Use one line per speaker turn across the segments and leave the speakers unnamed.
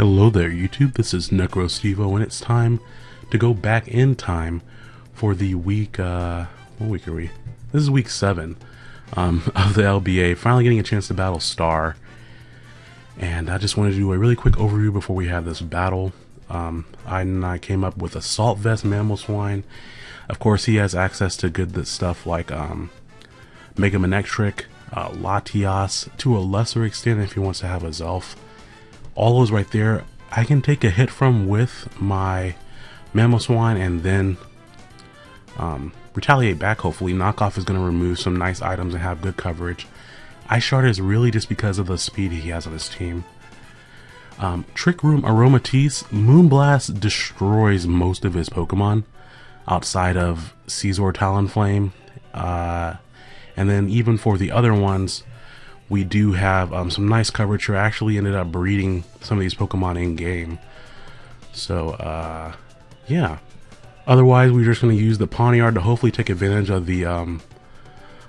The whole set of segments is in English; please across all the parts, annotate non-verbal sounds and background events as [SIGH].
Hello there YouTube, this is NecroStevo and it's time to go back in time for the week, uh, what week are we? This is week 7 um, [LAUGHS] of the LBA, finally getting a chance to battle Star. And I just wanted to do a really quick overview before we have this battle. Um, I, and I came up with Assault Vest Mamoswine. Of course he has access to good stuff like um, Mega Manectric, uh, Latias, to a lesser extent if he wants to have Azelf all those right there I can take a hit from with my Mamoswine and then um, retaliate back hopefully. Knockoff is going to remove some nice items and have good coverage. Ice Shard is really just because of the speed he has on his team. Um, Trick Room Aromatisse, Moonblast destroys most of his Pokemon outside of Scizor Talonflame. Uh, and then even for the other ones, we do have um, some nice coverage. I actually ended up breeding some of these Pokemon in game. So, uh, yeah. Otherwise, we're just going to use the Pawniard to hopefully take advantage of the um,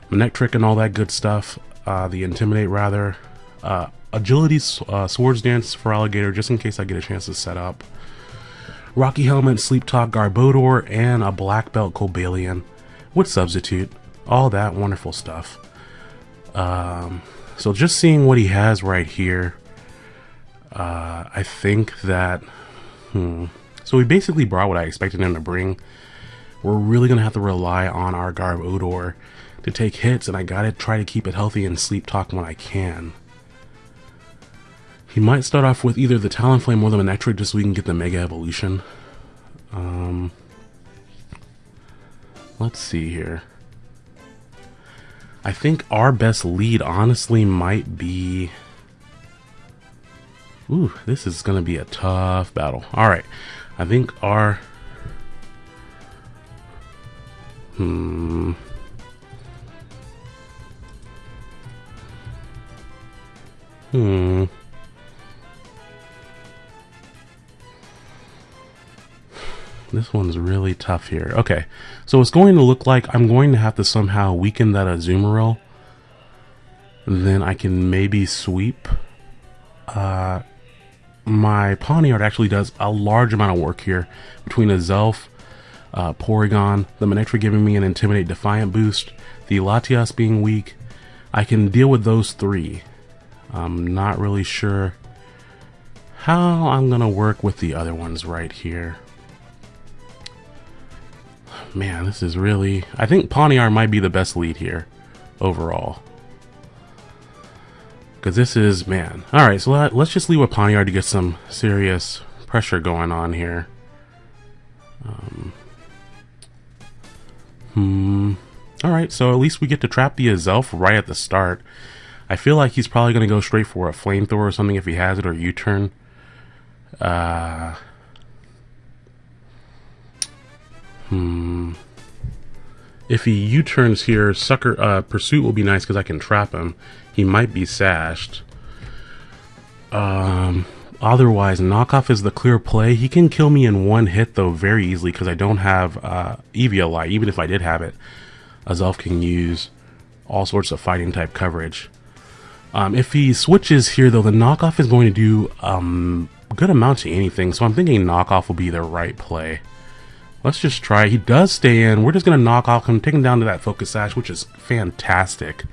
Manectric and all that good stuff. Uh, the Intimidate, rather. Uh, agility, uh, Swords Dance for Alligator, just in case I get a chance to set up. Rocky Helmet, Sleep Talk, Garbodor, and a Black Belt Cobalion with Substitute. All that wonderful stuff. Um, so just seeing what he has right here, uh, I think that, hmm. So he basically brought what I expected him to bring. We're really going to have to rely on our Garbodor to take hits, and I gotta try to keep it healthy and sleep talk when I can. He might start off with either the Talonflame or the Manectric just so we can get the Mega Evolution. Um, let's see here. I think our best lead honestly might be... Ooh, this is going to be a tough battle. Alright, I think our... Hmm... Hmm... This one's really tough here. Okay, so it's going to look like I'm going to have to somehow weaken that Azumarill. Then I can maybe sweep. Uh, my Pawniard actually does a large amount of work here between Azelf, uh, Porygon, the Manectric giving me an Intimidate Defiant boost, the Latias being weak. I can deal with those three. I'm not really sure how I'm going to work with the other ones right here man, this is really... I think Pawniard might be the best lead here, overall. Because this is, man. Alright, so let, us just leave with Pawniard to get some serious pressure going on here. Um, hmm. Alright, so at least we get to trap the Azelf right at the start. I feel like he's probably going to go straight for a flamethrower or something if he has it, or U-turn. Uh, Hmm. If he U-turns here, Sucker uh, Pursuit will be nice because I can trap him. He might be sashed. Um, otherwise, Knockoff is the clear play. He can kill me in one hit, though, very easily because I don't have uh, Eviolite. Even if I did have it, Azelf can use all sorts of fighting type coverage. Um, if he switches here, though, the Knockoff is going to do um, good amount to anything, so I'm thinking Knockoff will be the right play. Let's just try. He does stay in. We're just going to knock off him, take him down to that focus sash, which is fantastic.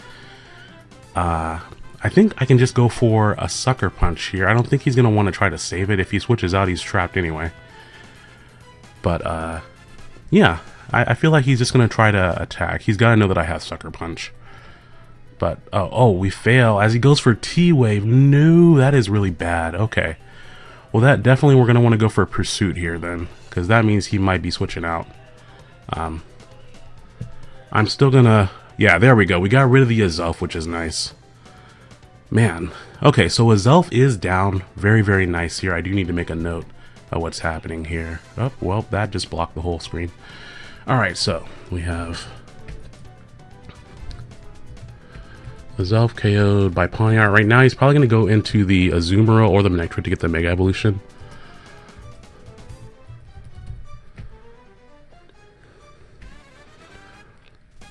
Uh, I think I can just go for a sucker punch here. I don't think he's going to want to try to save it. If he switches out, he's trapped anyway. But, uh, yeah. I, I feel like he's just going to try to attack. He's got to know that I have sucker punch. But, oh, oh, we fail. As he goes for T-Wave. No, that is really bad. Okay. Well, that definitely we're going to want to go for a Pursuit here then because that means he might be switching out. Um, I'm still gonna... Yeah, there we go. We got rid of the Azelf, which is nice. Man. Okay, so Azelf is down. Very, very nice here. I do need to make a note of what's happening here. Oh, well, that just blocked the whole screen. Alright, so we have... Azelf KO'd by Pawniard. Right now, he's probably going to go into the Azumarill or the Manectric to get the Mega Evolution.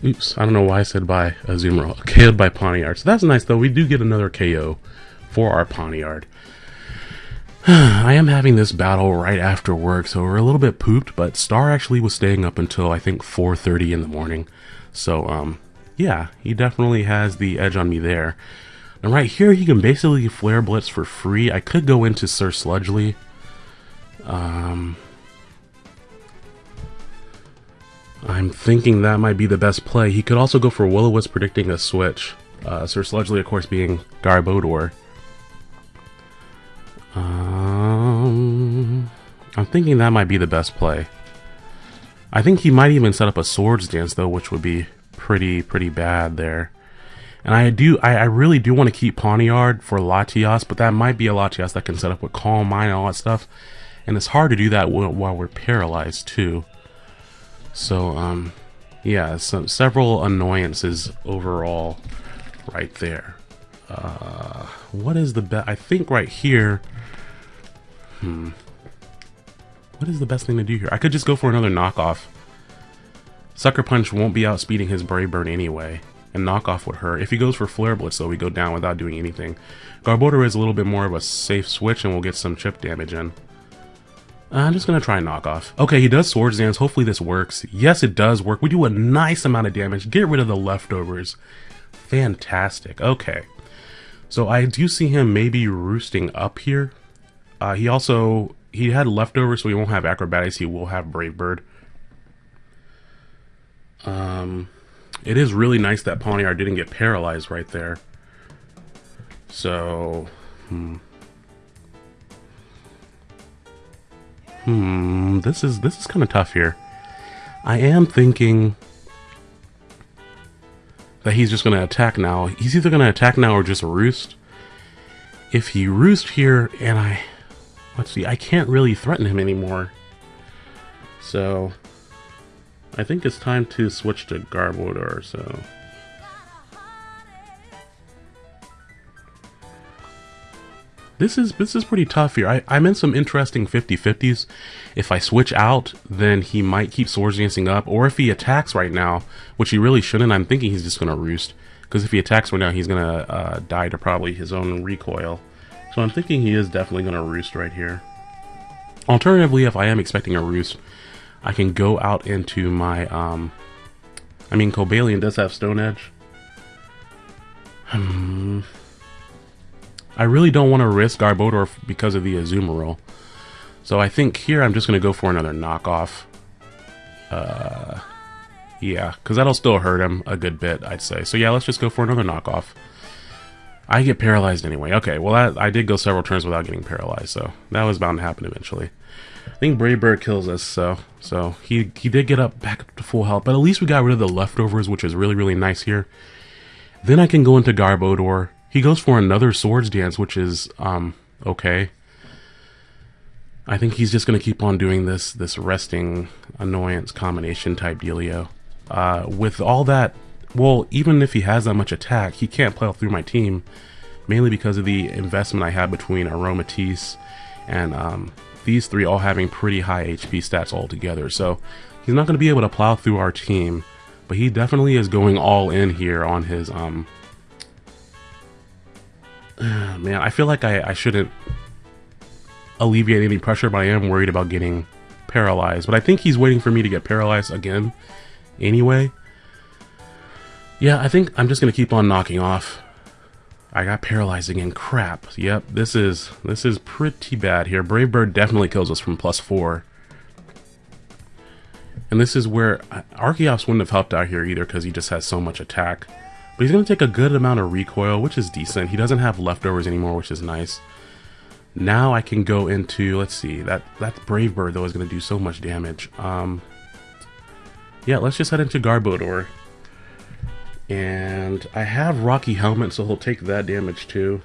Oops, I don't know why I said by Azumarill. KO'd by Pawniard. So that's nice, though. We do get another KO for our Pawniard. [SIGHS] I am having this battle right after work, so we're a little bit pooped, but Star actually was staying up until I think 4.30 in the morning. So, um, yeah, he definitely has the edge on me there. And right here, he can basically Flare Blitz for free. I could go into Sir Sludgely. Um, I'm thinking that might be the best play. He could also go for Will-O-Wisp predicting a switch. Uh, Sir Sludgely, of course, being Garbodor. Um, I'm thinking that might be the best play. I think he might even set up a Swords Dance, though, which would be pretty, pretty bad there. And I do, I, I really do want to keep Pawniard for Latias, but that might be a Latias that can set up with Calm Mind and all that stuff. And it's hard to do that while we're paralyzed, too. So, um, yeah, some, several annoyances overall right there. Uh, what is the best? I think right here. Hmm. What is the best thing to do here? I could just go for another knockoff. Sucker Punch won't be outspeeding his Brave Bird anyway, and knockoff would hurt. If he goes for Flare Blitz, though, we go down without doing anything. Garbodor is a little bit more of a safe switch, and we'll get some chip damage in. I'm just going to try knockoff. Okay, he does Swords Dance. Hopefully this works. Yes, it does work. We do a nice amount of damage. Get rid of the leftovers. Fantastic. Okay. So I do see him maybe roosting up here. Uh, he also, he had leftovers, so he won't have acrobatics. He will have Brave Bird. Um, it is really nice that Pawniard didn't get paralyzed right there. So, hmm. Hmm, this is this is kind of tough here. I am thinking that he's just going to attack now. He's either going to attack now or just roost. If he roost here and I let's see, I can't really threaten him anymore. So I think it's time to switch to Garbodor, so This is this is pretty tough here. I, I'm in some interesting 50-50s. If I switch out, then he might keep Swords Dancing up. Or if he attacks right now, which he really shouldn't, I'm thinking he's just going to Roost. Because if he attacks right now, he's going to uh, die to probably his own recoil. So I'm thinking he is definitely going to Roost right here. Alternatively, if I am expecting a Roost, I can go out into my... Um, I mean, Cobalion does have Stone Edge. Hmm... I really don't want to risk Garbodor because of the Azumarill. So I think here I'm just going to go for another knockoff. Uh, yeah, because that'll still hurt him a good bit, I'd say. So yeah, let's just go for another knockoff. I get paralyzed anyway. Okay, well that, I did go several turns without getting paralyzed, so that was bound to happen eventually. I think Brave Bird kills us, so so he he did get up back up to full health, but at least we got rid of the leftovers, which is really really nice here. Then I can go into Garbodor he goes for another swords dance, which is um, okay. I think he's just going to keep on doing this this resting annoyance combination type dealio. Uh, with all that, well, even if he has that much attack, he can't play through my team, mainly because of the investment I have between Aromatisse and um, these three all having pretty high HP stats altogether. So he's not going to be able to plow through our team, but he definitely is going all in here on his um, [SIGHS] man, I feel like I, I shouldn't alleviate any pressure, but I am worried about getting paralyzed. But I think he's waiting for me to get paralyzed again anyway. Yeah, I think I'm just going to keep on knocking off. I got paralyzed again. Crap. Yep, this is this is pretty bad here. Brave Bird definitely kills us from plus four. And this is where uh, Archeops wouldn't have helped out here either because he just has so much attack. But he's going to take a good amount of recoil, which is decent. He doesn't have leftovers anymore, which is nice. Now I can go into, let's see, that, that Brave Bird, though, is going to do so much damage. Um, yeah, let's just head into Garbodor. And I have Rocky Helmet, so he'll take that damage too.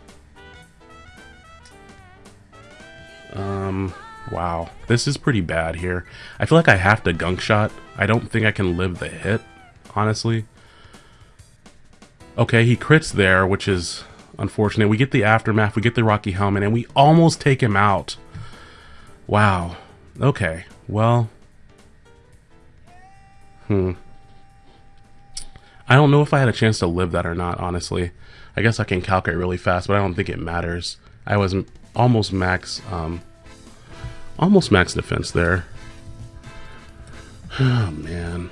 Um, wow. This is pretty bad here. I feel like I have to Gunk Shot. I don't think I can live the hit, honestly. Okay, he crits there, which is unfortunate. We get the aftermath, we get the Rocky Helmet, and we almost take him out. Wow. Okay, well... Hmm. I don't know if I had a chance to live that or not, honestly. I guess I can calculate really fast, but I don't think it matters. I was almost max, um, almost max defense there. [SIGHS] Oh, man.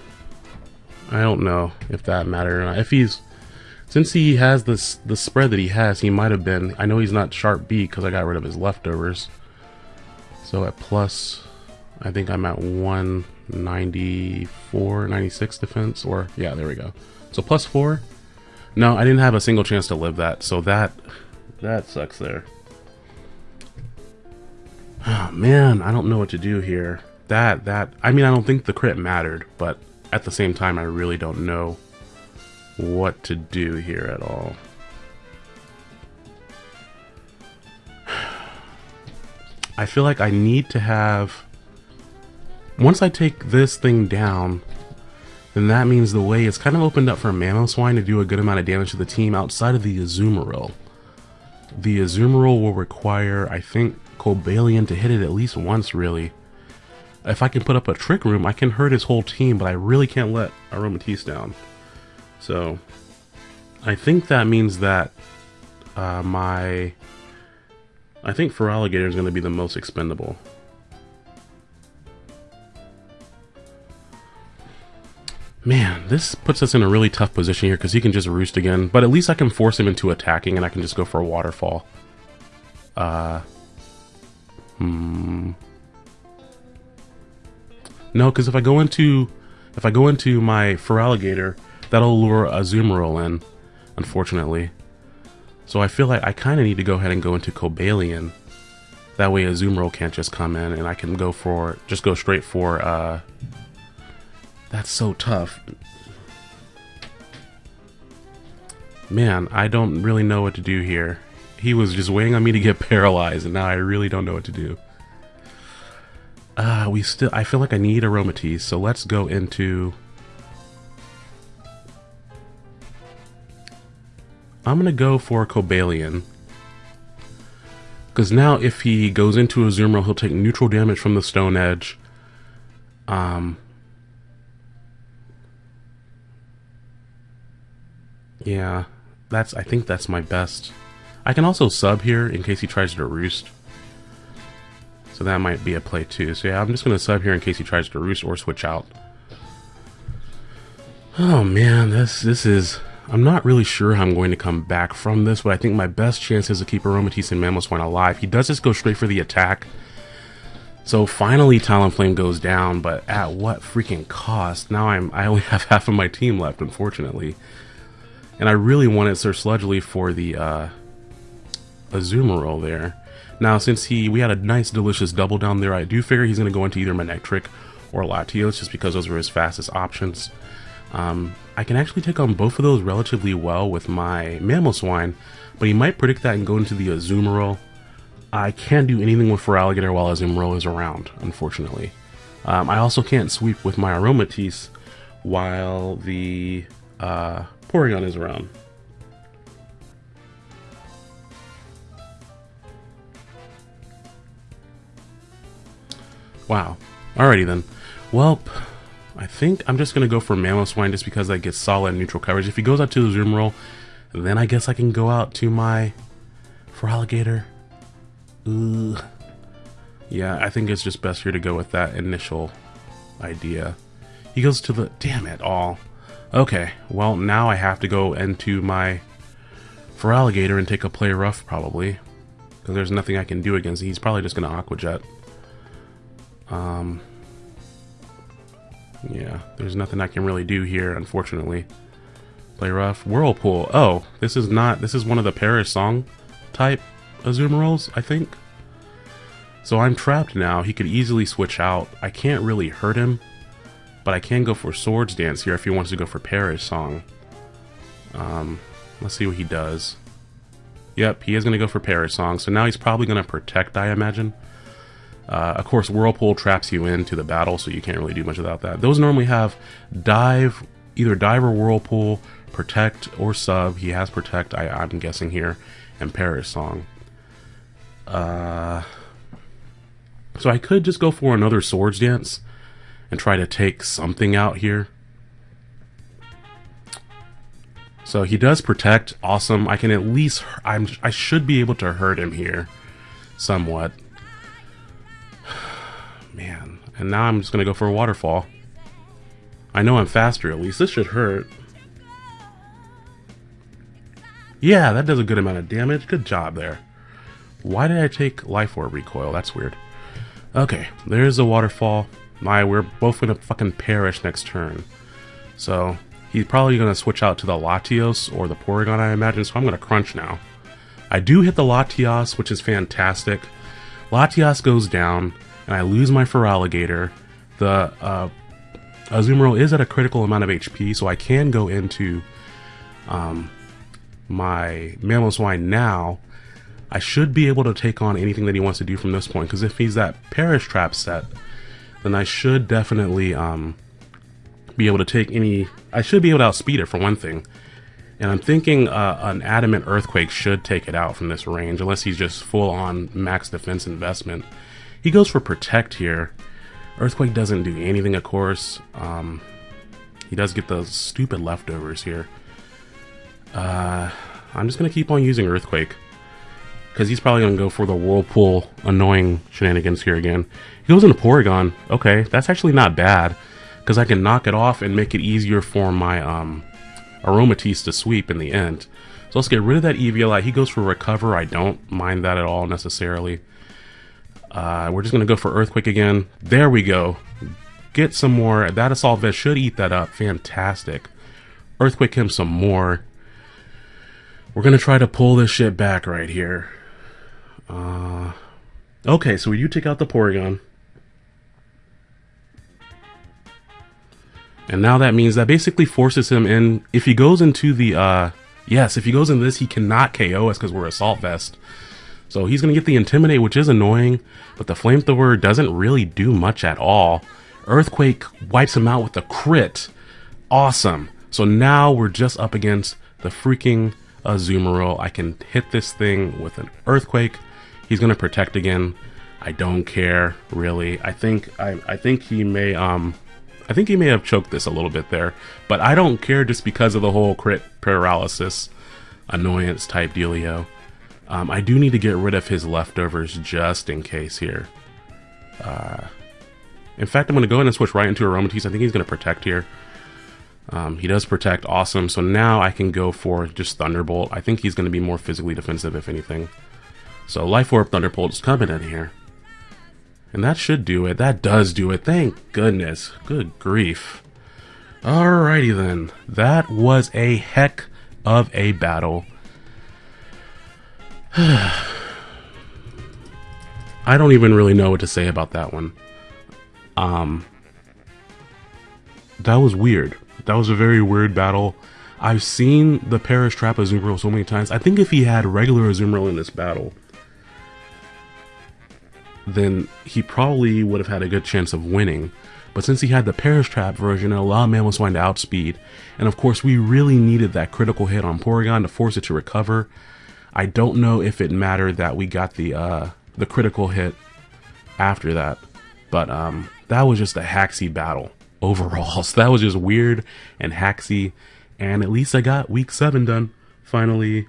I don't know if that mattered or not. If he's, since he has this the spread that he has, he might have been. I know he's not sharp B because I got rid of his leftovers. So at plus, I think I'm at 194, 96 defense, or yeah, there we go. So plus four. No, I didn't have a single chance to live that, so that that sucks there. Oh [SIGHS] man, I don't know what to do here. That that I mean, I don't think the crit mattered, but at the same time, I really don't know what to do here at all. [SIGHS] I feel like I need to have... Once I take this thing down, then that means the way is kind of opened up for Mamoswine to do a good amount of damage to the team outside of the Azumarill. The Azumarill will require, I think, Cobalion to hit it at least once, really. If I can put up a Trick Room, I can hurt his whole team, but I really can't let Aromatisse down. So, I think that means that uh, my... I think Feraligatr is going to be the most expendable. Man, this puts us in a really tough position here because he can just roost again. But at least I can force him into attacking and I can just go for a waterfall. Uh, hmm. No, because if I go into if I go into my Feraligatr, that'll lure a Azumarill in, unfortunately. So I feel like I kind of need to go ahead and go into Cobalion. That way a Azumarill can't just come in and I can go for, just go straight for, uh, that's so tough. Man, I don't really know what to do here. He was just waiting on me to get [LAUGHS] paralyzed, and now I really don't know what to do. Uh, we still, I feel like I need Aromatisse, so let's go into... I'm gonna go for Cobalion. Because now if he goes into Azumarill, he'll take neutral damage from the Stone Edge. Um, Yeah, that's. I think that's my best. I can also sub here in case he tries to roost. So that might be a play too. So yeah, I'm just going to sub here in case he tries to roost or switch out. Oh man, this this is... I'm not really sure how I'm going to come back from this, but I think my best chance is to keep Aromatisse and Mamoswine alive. He does just go straight for the attack. So finally Talonflame goes down, but at what freaking cost? Now I'm I only [LAUGHS] have half of my team left, unfortunately. And I really wanted Sir Sludgely for the uh, Azumarill there. Now, since he we had a nice, delicious double down there, I do figure he's going to go into either Manectric or Latios, just because those were his fastest options. Um, I can actually take on both of those relatively well with my Mamoswine, but he might predict that and go into the Azumarill. I can't do anything with Feraligatr while Azumarill is around, unfortunately. Um, I also can't sweep with my Aromatisse while the uh, Porygon is around. Wow. Alrighty then. Well, I think I'm just going to go for Mamoswine just because that gets solid neutral coverage. If he goes out to the Azumarill, then I guess I can go out to my Feraligatr. Ugh. Yeah, I think it's just best here to go with that initial idea. He goes to the... Damn it all. Okay, well now I have to go into my Feraligatr and take a play rough probably. Because there's nothing I can do against He's probably just going to Aqua Jet. Um, yeah, there's nothing I can really do here, unfortunately. Play rough. Whirlpool. Oh, this is not, this is one of the Perish Song type Azumarills, I think. So I'm trapped now. He could easily switch out. I can't really hurt him. But I can go for Swords Dance here if he wants to go for Perish Song. Um, let's see what he does. Yep, he is going to go for Perish Song, so now he's probably going to Protect, I imagine. Uh, of course, Whirlpool traps you into the battle, so you can't really do much without that. Those normally have Dive, either Dive or Whirlpool, Protect or Sub. He has Protect, I, I'm guessing here, and Perish Song. Uh, so I could just go for another Swords Dance and try to take something out here. So he does protect. Awesome. I can at least... I'm, I should be able to hurt him here. somewhat. [SIGHS] Man, and now I'm just gonna go for a waterfall. I know I'm faster at least. This should hurt. Yeah, that does a good amount of damage. Good job there. Why did I take Life Orb recoil? That's weird. Okay, there's a waterfall. My, we're both gonna fucking perish next turn. So, he's probably gonna switch out to the Latios or the Porygon, I imagine, so I'm gonna crunch now. I do hit the Latios, which is fantastic. Latios goes down, and I lose my Feraligatr. The uh, Azumarill is at a critical amount of HP, so I can go into um, my Mamoswine now. I should be able to take on anything that he wants to do from this point, because if he's that Perish Trap set, then I should definitely um, be able to take any... I should be able to outspeed it, for one thing. And I'm thinking uh, an Adamant Earthquake should take it out from this range, unless he's just full-on max defense investment. He goes for Protect here. Earthquake doesn't do anything, of course. Um, he does get those stupid leftovers here. Uh, I'm just going to keep on using Earthquake. Because he's probably going to go for the Whirlpool annoying shenanigans here again. He goes into Porygon. Okay, that's actually not bad. Because I can knock it off and make it easier for my um, Aromatisse to sweep in the end. So let's get rid of that Eviolite. He goes for Recover. I don't mind that at all necessarily. Uh, we're just going to go for Earthquake again. There we go. Get some more. That Assault Vest should eat that up. Fantastic. Earthquake him some more. We're going to try to pull this shit back right here. Uh, okay, so you take out the Porygon. And now that means that basically forces him in. If he goes into the, uh, yes, if he goes in this, he cannot KO us because we're Assault Vest. So he's going to get the Intimidate, which is annoying, but the Flamethrower doesn't really do much at all. Earthquake wipes him out with a crit. Awesome. So now we're just up against the freaking Azumarill. I can hit this thing with an Earthquake. He's going to protect again. I don't care, really. I think I, I think he may um I think he may have choked this a little bit there, but I don't care just because of the whole crit paralysis annoyance type dealio. Um, I do need to get rid of his leftovers just in case here. Uh, in fact, I'm going to go ahead and switch right into Aromatisse. I think he's going to protect here. Um, he does protect, awesome. So now I can go for just Thunderbolt. I think he's going to be more physically defensive, if anything. So Life Orb Thunderbolt is coming in here. And that should do it. That does do it. Thank goodness. Good grief. Alrighty then. That was a heck of a battle. [SIGHS] I don't even really know what to say about that one. Um, that was weird. That was a very weird battle. I've seen the Perish Trap Azumarill so many times. I think if he had regular Azumarill in this battle, then he probably would have had a good chance of winning. But since he had the Perish Trap version, it allowed Mamoswine to outspeed. And of course, we really needed that critical hit on Porygon to force it to recover. I don't know if it mattered that we got the uh, the critical hit after that, but um, that was just a haxy battle overall. [LAUGHS] So that was just weird and haxy, and at least I got week seven done finally.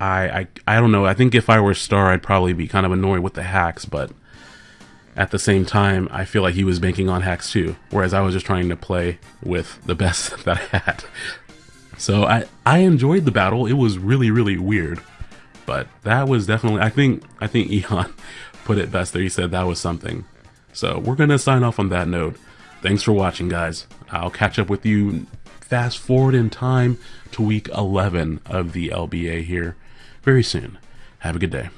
I, I I don't know. I think if I were Star, I'd probably be kind of annoyed with the hacks, but at the same time, I feel like he was banking on hacks too. Whereas I was just trying to play with the best [LAUGHS] that I had. So I I enjoyed the battle. It was really really weird, but that was definitely I think I think [LAUGHS] Eon put it best there. He said that was something. So we're gonna sign off on that note. Thanks for watching, guys. I'll catch up with you fast forward in time to week 11 of the LBA here very soon. Have a good day.